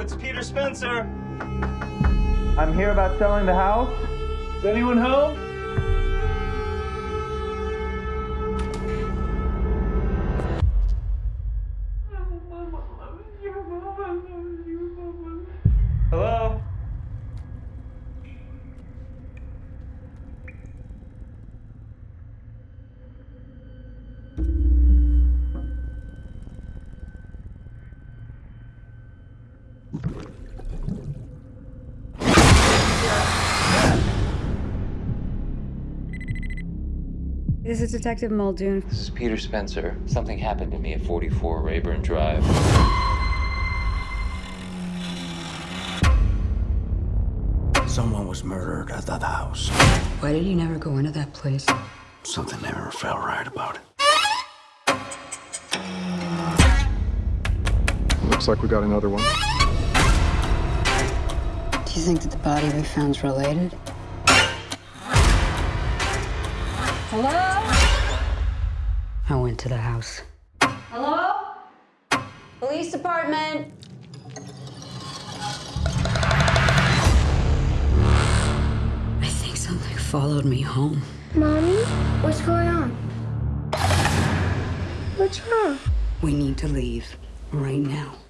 it's Peter Spencer. I'm here about selling the house. Is anyone home? This is Detective Muldoon. This is Peter Spencer. Something happened to me at 44 Reyburn Drive. Someone was murdered at that house. Why did you never go into that place? Something never felt right about it. Looks like we got another one. Do you think that the body we found's related? Hello? I went to the house. Hello? Police department. I think something followed me home. Mommy, what's going on? What's wrong? We need to leave right now.